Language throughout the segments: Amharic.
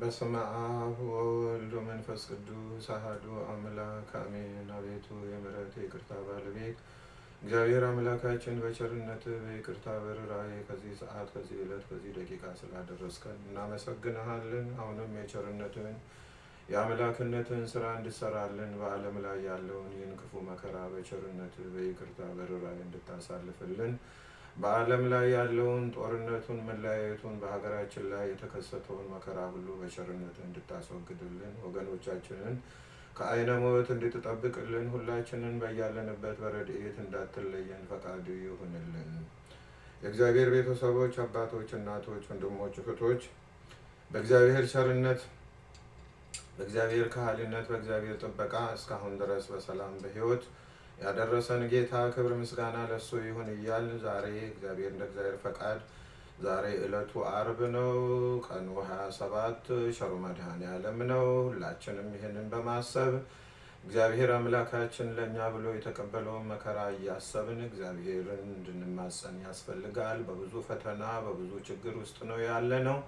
በስመ አብ ወወልድ ወመንፈስ ቅዱስ አሐዱ አምላክ አሜን። አቤቱ የምሕረት ይቅርታ ባለቤት እግዚአብሔር አምላካችን በቸርነት በይቅርታ በርኅራኄ ከዚህ ሰዓት ከዚህ ዕለት ከዚህ ደቂቃ ስላደረስከን እናመሰግንሃለን። አሁንም የቸርነትን የአምላክነትን ስራ እንድሰራልን በዓለም ላይ ያለውን ይህን ክፉ መከራ በቸርነት በይቅርታ በርኅራኄ እንድታሳልፍልን በዓለም ላይ ያለውን ጦርነቱን፣ መለያየቱን፣ በሀገራችን ላይ የተከሰተውን መከራ ሁሉ በቸርነት እንድታስወግድልን ወገኖቻችንን ከዓይነ ሞት እንድትጠብቅልን ሁላችንን በያለንበት በረድኤት እንዳትለየን ፈቃዱ ይሁንልን። የእግዚአብሔር ቤተሰቦች፣ አባቶች፣ እናቶች፣ ወንድሞች፣ እህቶች በእግዚአብሔር ቸርነት በእግዚአብሔር ካህሊነት በእግዚአብሔር ጥበቃ እስካሁን ድረስ በሰላም በሕይወት ያደረሰን ጌታ ክብር ምስጋና ለሱ ይሁን እያል ዛሬ እግዚአብሔር እንደ እግዚአብሔር ፈቃድ ዛሬ ዕለቱ አርብ ነው። ቀኑ 27 ሸሩ መድኃኔዓለም ነው። ሁላችንም ይህንን በማሰብ እግዚአብሔር አምላካችን ለእኛ ብሎ የተቀበለውን መከራ እያሰብን እግዚአብሔርን እንድንማጸን ያስፈልጋል። በብዙ ፈተና በብዙ ችግር ውስጥ ነው ያለ ነው።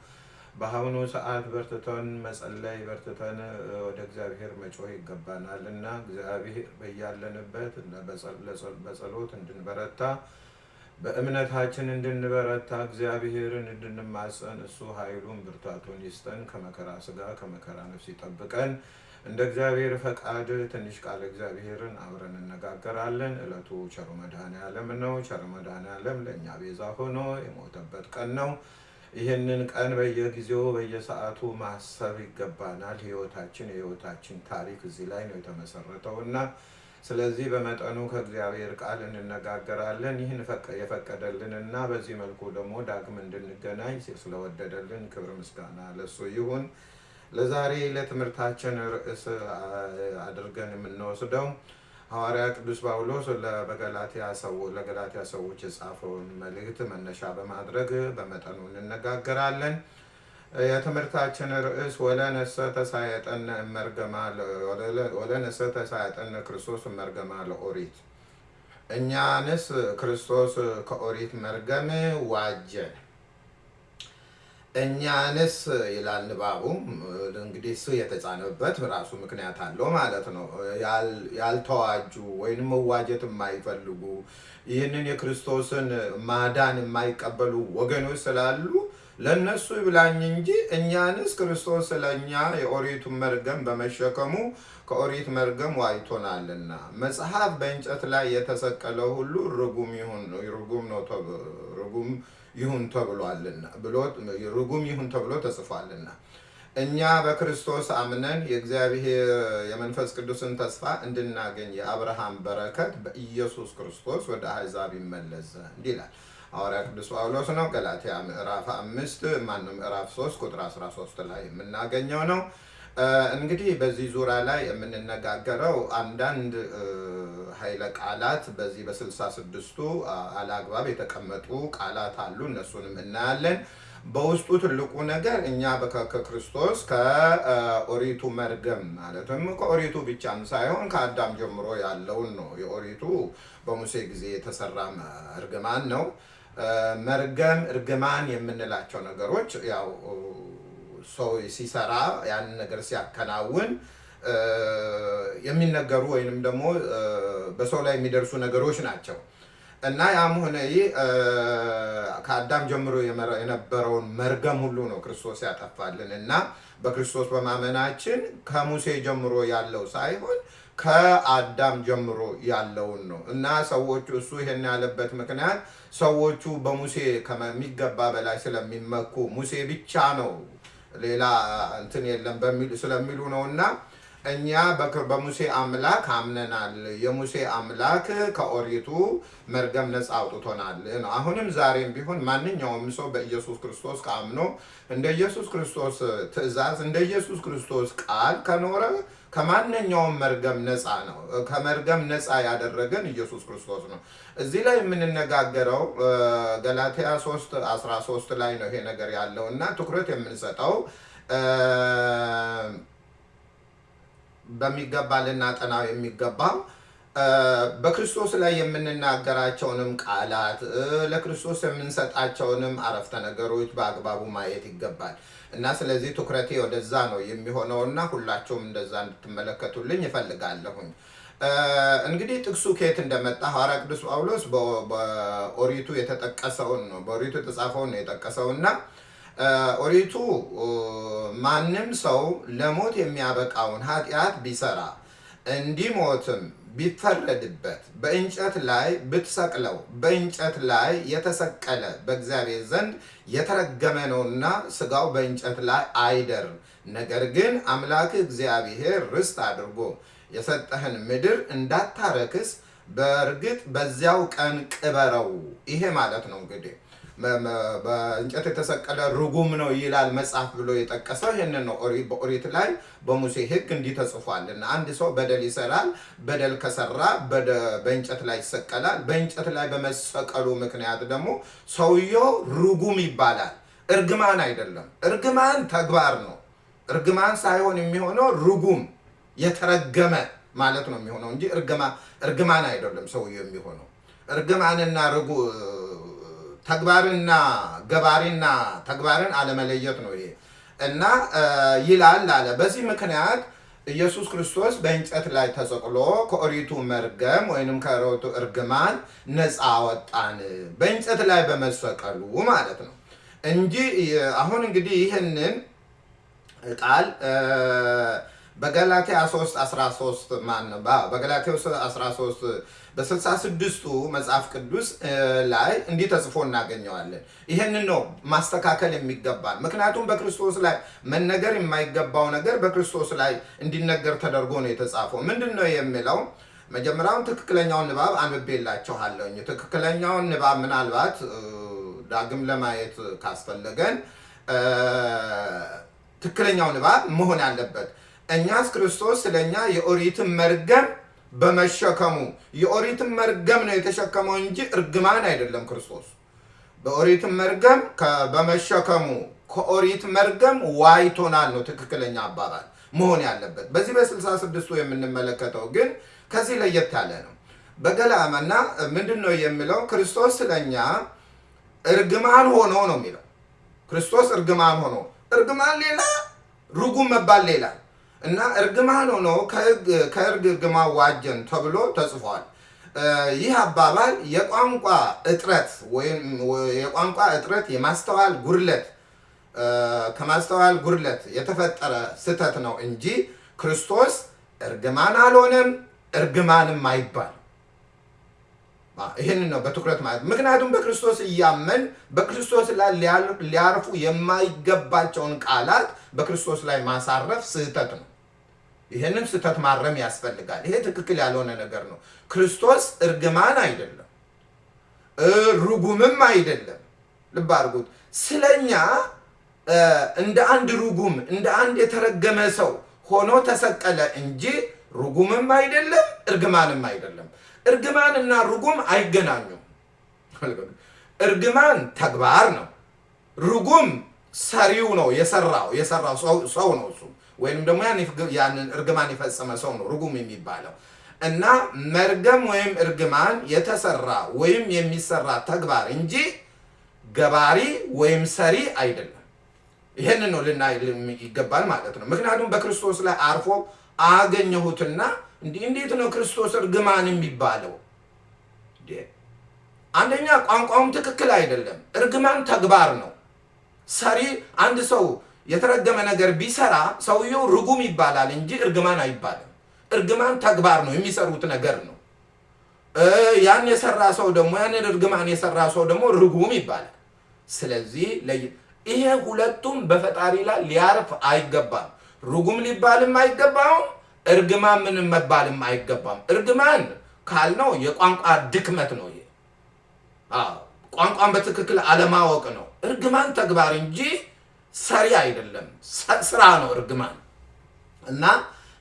በአሁኑ ሰዓት በርትተን መጸለይ በርትተን ወደ እግዚአብሔር መጮህ ይገባናል እና እግዚአብሔር በያለንበት በጸሎት እንድንበረታ በእምነታችን እንድንበረታ እግዚአብሔርን እንድንማጸን እሱ ኃይሉን ብርታቱን ይስጠን። ከመከራ ስጋ ከመከራ ነፍስ ይጠብቀን። እንደ እግዚአብሔር ፈቃድ ትንሽ ቃል እግዚአብሔርን አብረን እነጋገራለን። ዕለቱ ቸሩ መድኃኔዓለም ነው። ቸሩ መድኃኔዓለም ለእኛ ቤዛ ሆኖ የሞተበት ቀን ነው። ይህንን ቀን በየጊዜው በየሰዓቱ ማሰብ ይገባናል። ህይወታችን የህይወታችን ታሪክ እዚህ ላይ ነው የተመሰረተው እና ስለዚህ በመጠኑ ከእግዚአብሔር ቃል እንነጋገራለን። ይህን የፈቀደልን እና በዚህ መልኩ ደግሞ ዳግም እንድንገናኝ ስለወደደልን ክብር ምስጋና ለሱ ይሁን። ለዛሬ ለትምህርታችን ርዕስ አድርገን የምንወስደው ሐዋርያ ቅዱስ ጳውሎስ ለገላትያ ሰዎች የጻፈውን መልእክት መነሻ በማድረግ በመጠኑ እንነጋገራለን። የትምህርታችን ርዕስ ወለነሰ ተሳየጠነ ክርስቶስ እመርገማ ለኦሪት፣ እኛንስ ክርስቶስ ከኦሪት መርገም ዋጀን። እኛንስ ይላል ንባቡ። እንግዲህ ስ የተጻነበት ራሱ ምክንያት አለው ማለት ነው። ያልተዋጁ ወይም መዋጀት የማይፈልጉ ይህንን የክርስቶስን ማዳን የማይቀበሉ ወገኖች ስላሉ ለእነሱ ይብላኝ እንጂ እኛንስ ክርስቶስ ስለኛ የኦሪቱን መርገም በመሸከሙ ከኦሪት መርገም ዋይቶናልና መጽሐፍ በእንጨት ላይ የተሰቀለው ሁሉ ርጉም ነው ርጉም ይሁን ተብሏልና ብሎ ርጉም ይሁን ተብሎ ተጽፏልና እኛ በክርስቶስ አምነን የእግዚአብሔር የመንፈስ ቅዱስን ተስፋ እንድናገኝ የአብርሃም በረከት በኢየሱስ ክርስቶስ ወደ አሕዛብ ይመለስ ዘንድ ይላል ሐዋርያ ቅዱስ ጳውሎስ ነው። ገላትያ ምዕራፍ አምስት ማነው ምዕራፍ ሶስት ቁጥር 13 ላይ የምናገኘው ነው። እንግዲህ በዚህ ዙሪያ ላይ የምንነጋገረው አንዳንድ ኃይለ ቃላት በዚህ በስልሳ ስድስቱ አላግባብ የተቀመጡ ቃላት አሉ። እነሱንም እናያለን። በውስጡ ትልቁ ነገር እኛ ከክርስቶስ ከኦሪቱ መርገም ማለትም ከኦሪቱ ብቻም ሳይሆን ከአዳም ጀምሮ ያለውን ነው። የኦሪቱ በሙሴ ጊዜ የተሰራ እርግማን ነው። መርገም፣ እርግማን የምንላቸው ነገሮች ያው ሰው ሲሰራ ያንን ነገር ሲያከናውን የሚነገሩ ወይንም ደግሞ በሰው ላይ የሚደርሱ ነገሮች ናቸው። እና ያም ሆነ ይህ ከአዳም ጀምሮ የነበረውን መርገም ሁሉ ነው ክርስቶስ ያጠፋልን። እና በክርስቶስ በማመናችን ከሙሴ ጀምሮ ያለው ሳይሆን ከአዳም ጀምሮ ያለውን ነው። እና ሰዎቹ እሱ ይሄን ያለበት ምክንያት ሰዎቹ በሙሴ ከሚገባ በላይ ስለሚመኩ ሙሴ ብቻ ነው ሌላ እንትን የለም ስለሚሉ ነው እና እኛ በሙሴ አምላክ አምነናል። የሙሴ አምላክ ከኦሪቱ መርገም ነፃ አውጥቶናል ነው። አሁንም ዛሬም ቢሆን ማንኛውም ሰው በኢየሱስ ክርስቶስ ከአምኖ እንደ ኢየሱስ ክርስቶስ ትእዛዝ እንደ ኢየሱስ ክርስቶስ ቃል ከኖረ ከማንኛውም መርገም ነፃ ነው። ከመርገም ነፃ ያደረገን ኢየሱስ ክርስቶስ ነው። እዚህ ላይ የምንነጋገረው ገላትያ 3 13 ላይ ነው ይሄ ነገር ያለው እና ትኩረት የምንሰጠው በሚገባ ልናጠናው የሚገባው በክርስቶስ ላይ የምንናገራቸውንም ቃላት ለክርስቶስ የምንሰጣቸውንም አረፍተ ነገሮች በአግባቡ ማየት ይገባል እና ስለዚህ ትኩረቴ ወደዛ ነው የሚሆነው እና ሁላችሁም እንደዛ እንድትመለከቱልኝ ይፈልጋለሁኝ። እንግዲህ ጥቅሱ ከየት እንደመጣ ሐዋርያ ቅዱስ ጳውሎስ በኦሪቱ የተጠቀሰውን ነው በኦሪቱ የተጻፈውን ነው የጠቀሰው እና ኦሪቱ ማንም ሰው ለሞት የሚያበቃውን ኃጢአት ቢሰራ እንዲሞትም ቢፈረድበት በእንጨት ላይ ብትሰቅለው በእንጨት ላይ የተሰቀለ በእግዚአብሔር ዘንድ የተረገመ ነውና ስጋው በእንጨት ላይ አይደር። ነገር ግን አምላክ እግዚአብሔር ርስት አድርጎ የሰጠህን ምድር እንዳታረክስ በእርግጥ በዚያው ቀን ቅበረው። ይሄ ማለት ነው እንግዲህ በእንጨት የተሰቀለ ርጉም ነው ይላል መጽሐፍ ብሎ የጠቀሰው ይህንን ነው። በኦሪት ላይ በሙሴ ሕግ እንዲህ ተጽፏል እና አንድ ሰው በደል ይሰራል። በደል ከሰራ በእንጨት ላይ ይሰቀላል። በእንጨት ላይ በመሰቀሉ ምክንያት ደግሞ ሰውየው ርጉም ይባላል። እርግማን አይደለም። እርግማን ተግባር ነው። እርግማን ሳይሆን የሚሆነው ርጉም የተረገመ ማለት ነው የሚሆነው እንጂ እርግማን አይደለም ሰውየው የሚሆነው እርግማንና ተግባርና ገባሪና ተግባርን አለመለየት ነው ይሄ። እና ይላል አለ። በዚህ ምክንያት ኢየሱስ ክርስቶስ በእንጨት ላይ ተሰቅሎ ከኦሪቱ መርገም ወይንም ከኦሪቱ እርግማን ነፃ ወጣን፣ በእንጨት ላይ በመሰቀሉ ማለት ነው። እንጂ አሁን እንግዲህ ይህንን ቃል በገላትያ 3 13 ማን በገላትያ 13 በ66ቱ መጽሐፍ ቅዱስ ላይ እንዲህ ተጽፎ እናገኘዋለን። ይህንን ነው ማስተካከል የሚገባል። ምክንያቱም በክርስቶስ ላይ መነገር የማይገባው ነገር በክርስቶስ ላይ እንዲነገር ተደርጎ ነው የተጻፈው። ምንድን ነው የሚለው? መጀመሪያውን ትክክለኛውን ንባብ አንብቤላችኋለሁኝ። ትክክለኛውን ንባብ ምናልባት ዳግም ለማየት ካስፈለገን ትክክለኛው ንባብ መሆን ያለበት እኛስ ክርስቶስ ስለኛ የኦሪትን መርገም በመሸከሙ የኦሪትን መርገም ነው የተሸከመው እንጂ እርግማን አይደለም። ክርስቶስ በኦሪትን መርገም በመሸከሙ ከኦሪት መርገም ዋይቶናል ነው ትክክለኛ አባባል መሆን ያለበት። በዚህ በስልሳ ስድስቱ የምንመለከተው ግን ከዚህ ለየት ያለ ነው። በገላመና ምንድን ነው የሚለው? ክርስቶስ ስለኛ እርግማን ሆኖ ነው የሚለው። ክርስቶስ እርግማን ሆኖ እርግማን ሌላ፣ ርጉም መባል ሌላ እና እርግማን ሆኖ ከሕግ እርግማን ዋጀን ተብሎ ተጽፏል። ይህ አባባል የቋንቋ እጥረት ወይም የቋንቋ እጥረት የማስተዋል ጉድለት ከማስተዋል ጉድለት የተፈጠረ ስህተት ነው እንጂ ክርስቶስ እርግማን አልሆነም፣ እርግማንም አይባል። ይህንን ነው በትኩረት ማለት። ምክንያቱም በክርስቶስ እያመን በክርስቶስ ላይ ሊያርፉ የማይገባቸውን ቃላት በክርስቶስ ላይ ማሳረፍ ስህተት ነው። ይህንን ስህተት ማረም ያስፈልጋል። ይሄ ትክክል ያልሆነ ነገር ነው። ክርስቶስ እርግማን አይደለም፣ ርጉምም አይደለም። ልብ አድርጉት። ስለኛ እንደ አንድ ርጉም እንደ አንድ የተረገመ ሰው ሆኖ ተሰቀለ እንጂ ርጉምም አይደለም፣ እርግማንም አይደለም። እርግማን ርጉም አይገናኙም። እርግማን ተግባር ነው። ርጉም ሰሪው ነው፣ የሰራው የሰራው ሰው ነው እሱ ወይም ደግሞ ያንን እርግማን የፈጸመ ሰው ነው ርጉም የሚባለው እና መርገም ወይም እርግማን የተሰራ ወይም የሚሰራ ተግባር እንጂ ገባሪ ወይም ሰሪ አይደለም። ይህንን ነው ልናይ ይገባል ማለት ነው። ምክንያቱም በክርስቶስ ላይ አርፎ አገኘሁትና እንዴት ነው ክርስቶስ እርግማን የሚባለው? አንደኛ ቋንቋውም ትክክል አይደለም። እርግማን ተግባር ነው። ሰሪ አንድ ሰው የተረገመ ነገር ቢሰራ ሰውየው ርጉም ይባላል እንጂ እርግማን አይባልም። እርግማን ተግባር ነው፣ የሚሰሩት ነገር ነው። ያን የሰራ ሰው ደግሞ ያንን እርግማን የሰራ ሰው ደግሞ ርጉም ይባላል። ስለዚህ ይሄ ሁለቱም በፈጣሪ ላይ ሊያርፍ አይገባም። ርጉም ሊባልም አይገባውም፣ እርግማን ምንም መባልም አይገባም። እርግማን ካልነው የቋንቋ ድክመት ነው። ይሄ ቋንቋን በትክክል አለማወቅ ነው። እርግማን ተግባር እንጂ ሰሪ አይደለም፣ ስራ ነው እርግማን እና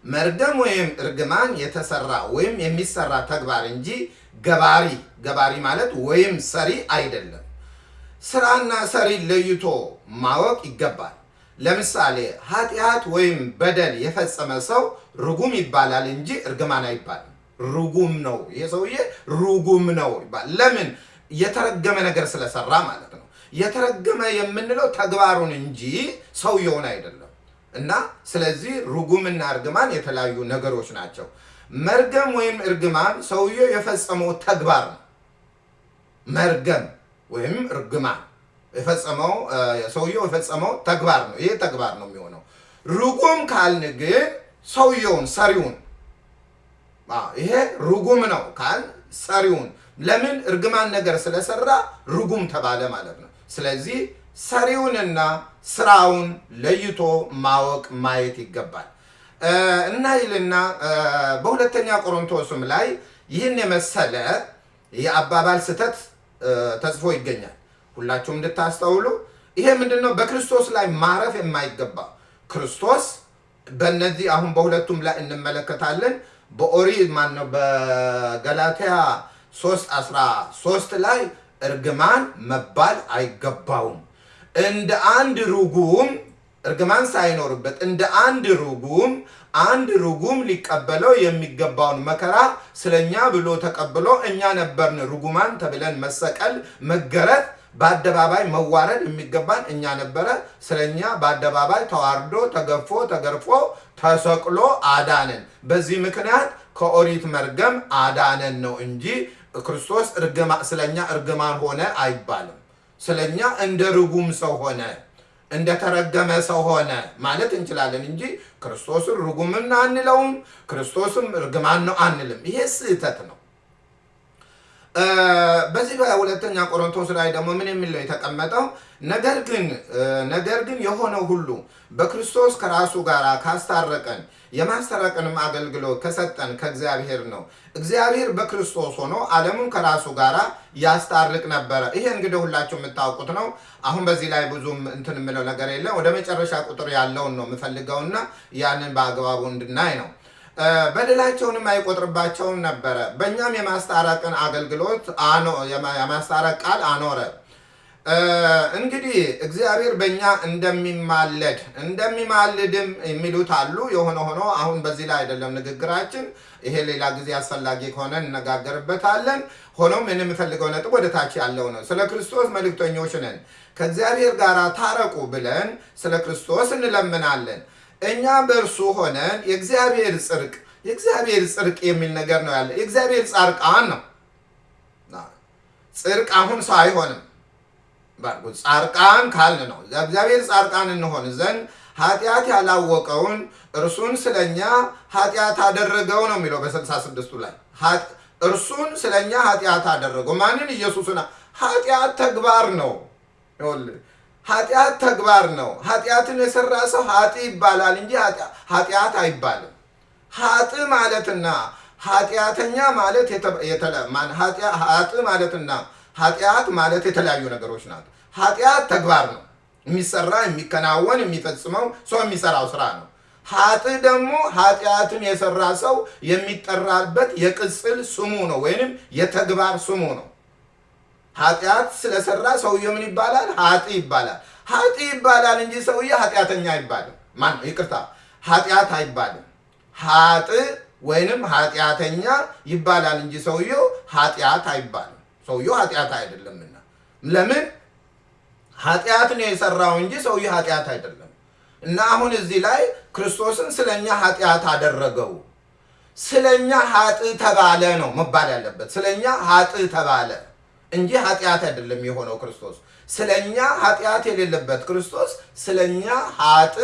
መርገም ወይም እርግማን የተሰራ ወይም የሚሰራ ተግባር እንጂ ገባሪ ገባሪ ማለት ወይም ሰሪ አይደለም። ስራና ሰሪ ለይቶ ማወቅ ይገባል። ለምሳሌ ኃጢአት ወይም በደል የፈጸመ ሰው ርጉም ይባላል እንጂ እርግማን አይባልም። ርጉም ነው፣ ይሄ ሰውዬ ርጉም ነው ይባል። ለምን? የተረገመ ነገር ስለሰራ ማለት የተረገመ የምንለው ተግባሩን እንጂ ሰውየውን አይደለም። እና ስለዚህ ርጉምና እርግማን የተለያዩ ነገሮች ናቸው። መርገም ወይም እርግማን ሰውየው የፈጸመው ተግባር ነው። መርገም ወይም እርግማን የፈጸመው ሰውየው የፈጸመው ተግባር ነው። ይሄ ተግባር ነው የሚሆነው። ርጉም ካልን ግን ሰውየውን ሰሪውን፣ ይሄ ርጉም ነው ካል ሰሪውን። ለምን እርግማን ነገር ስለሰራ ርጉም ተባለ ማለት ነው። ስለዚህ ሰሪውንና ስራውን ለይቶ ማወቅ ማየት ይገባል እና ይልና በሁለተኛ ቆሮንቶስም ላይ ይህን የመሰለ የአባባል ስህተት ተጽፎ ይገኛል። ሁላችሁም እንድታስተውሉ ይሄ ምንድን ነው? በክርስቶስ ላይ ማረፍ የማይገባ ክርስቶስ በእነዚህ አሁን በሁለቱም ላይ እንመለከታለን። በኦሪት ማነው በገላትያ 3 13 ላይ እርግማን መባል አይገባውም እንደ አንድ ርጉም እርግማን ሳይኖርበት እንደ አንድ ርጉም አንድ ርጉም ሊቀበለው የሚገባውን መከራ ስለኛ ብሎ ተቀብሎ እኛ ነበርን ርጉማን ተብለን መሰቀል፣ መገረፍ፣ በአደባባይ መዋረድ የሚገባን እኛ ነበረ። ስለኛ በአደባባይ ተዋርዶ ተገፎ ተገርፎ ተሰቅሎ አዳነን። በዚህ ምክንያት ከኦሪት መርገም አዳነን ነው እንጂ ክርስቶስ ስለኛ እርግማን ሆነ አይባልም። ስለኛ እንደ ርጉም ሰው ሆነ እንደተረገመ ሰው ሆነ ማለት እንችላለን እንጂ ክርስቶስን ርጉምና አንለውም፣ ክርስቶስም እርግማን ነው አንልም። ይሄ ስህተት ነው። በዚህ በሁለተኛ ቆሮንቶስ ላይ ደግሞ ምን የሚል የተቀመጠው? ነገር ግን ነገር ግን የሆነው ሁሉ በክርስቶስ ከራሱ ጋር ካስታረቀን የማስታረቅንም አገልግሎት ከሰጠን ከእግዚአብሔር ነው። እግዚአብሔር በክርስቶስ ሆኖ ዓለሙን ከራሱ ጋር ያስታርቅ ነበረ። ይሄ እንግዲህ ሁላችሁ የምታውቁት ነው። አሁን በዚህ ላይ ብዙም እንትን የምለው ነገር የለም። ወደ መጨረሻ ቁጥር ያለውን ነው የምፈልገውና ያንን በአግባቡ እንድናይ ነው። በደላቸውንም አይቆጥርባቸውም ነበረ። በእኛም የማስታረቅን አገልግሎት የማስታረቅ ቃል አኖረ። እንግዲህ እግዚአብሔር በእኛ እንደሚማለድ እንደሚማልድም የሚሉት አሉ። የሆነ ሆኖ አሁን በዚህ ላይ አይደለም ንግግራችን። ይሄ ሌላ ጊዜ አስፈላጊ ከሆነ እነጋገርበታለን። ሆኖም ምን የምፈልገው ነጥብ ወደ ታች ያለው ነው። ስለ ክርስቶስ መልእክተኞች ነን፣ ከእግዚአብሔር ጋር ታረቁ ብለን ስለ ክርስቶስ እንለምናለን። እኛ በእርሱ ሆነን የእግዚአብሔር ጽድቅ የእግዚአብሔር ጽድቅ የሚል ነገር ነው ያለ። የእግዚአብሔር ጻርቃን ነው። ጽድቅ አሁን ሰው አይሆንም። ጻርቃን ካልን ነው እግዚአብሔር ጻርቃን እንሆን ዘንድ ኃጢአት ያላወቀውን እርሱን ስለኛ ኃጢአት አደረገው ነው የሚለው በስልሳ ስድስቱ ላይ እርሱን ስለኛ ኃጢአት አደረገው። ማንን? ኢየሱስን። ኃጢአት ተግባር ነው። ኃጢአት ተግባር ነው። ኃጢአትን የሰራ ሰው ኃጢ ይባላል እንጂ ኃጢአት አይባልም። ኃጥ ማለትና ኃጢአተኛ ማለት ኃጥ ማለትና ኃጢአት ማለት የተለያዩ ነገሮች ናት። ኃጢአት ተግባር ነው፣ የሚሰራ የሚከናወን የሚፈጽመው ሰው የሚሰራው ስራ ነው። ኃጥ ደግሞ ኃጢአትን የሰራ ሰው የሚጠራበት የቅጽል ስሙ ነው፣ ወይንም የተግባር ስሙ ነው። ኃጢአት ስለሰራ ሰውየው ምን ይባላል? ኃጢ ይባላል። ኃጢ ይባላል እንጂ ሰውየ ኃጢአተኛ አይባልም። ማን? ይቅርታ፣ ኃጢአት አይባልም። ኃጥ ወይንም ኃጢአተኛ ይባላል እንጂ ሰውየው ኃጢአት አይባልም። ሰውየው ኃጢአት አይደለምና ለምን ኃጢአት ነው የሰራው እንጂ ሰውየው ኃጢአት አይደለም። እና አሁን እዚህ ላይ ክርስቶስን ስለኛ ኃጢአት አደረገው፣ ስለኛ ኃጥ ተባለ ነው መባል ያለበት። ስለኛ ኃጥ ተባለ እንጂ ኃጢአት አይደለም የሆነው ክርስቶስ። ስለኛ ኃጢአት የሌለበት ክርስቶስ ስለኛ ኃጥ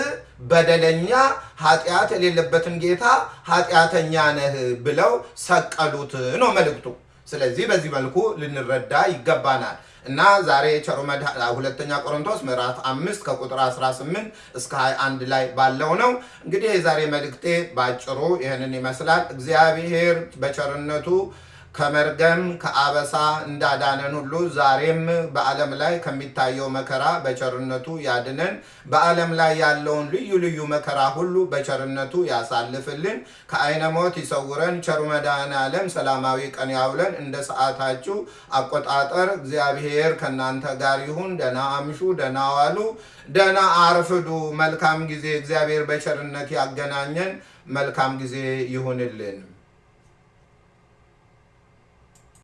በደለኛ ኃጢአት የሌለበትን ጌታ ኃጢአተኛ ነህ ብለው ሰቀሉት ነው መልእክቱ። ስለዚህ በዚህ መልኩ ልንረዳ ይገባናል እና ዛሬ ቸሩ ሁለተኛ ቆሮንቶስ ምዕራፍ አምስት ከቁጥር 18 እስከ 21 ላይ ባለው ነው። እንግዲህ የዛሬ መልእክቴ በአጭሩ ይህንን ይመስላል። እግዚአብሔር በቸርነቱ ከመርገም ከአበሳ እንዳዳነን ሁሉ ዛሬም በዓለም ላይ ከሚታየው መከራ በቸርነቱ ያድነን። በዓለም ላይ ያለውን ልዩ ልዩ መከራ ሁሉ በቸርነቱ ያሳልፍልን። ከዓይነ ሞት ይሰውረን። ቸሩ መድኃኔዓለም ሰላማዊ ቀን ያውለን። እንደ ሰዓታችሁ አቆጣጠር እግዚአብሔር ከእናንተ ጋር ይሁን። ደህና አምሹ፣ ደህና ዋሉ፣ ደህና አርፍዱ። መልካም ጊዜ እግዚአብሔር በቸርነት ያገናኘን። መልካም ጊዜ ይሁንልን።